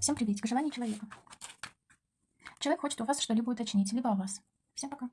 Всем приветик, желание человека. Человек хочет у вас что-либо уточнить, либо о вас. Всем пока.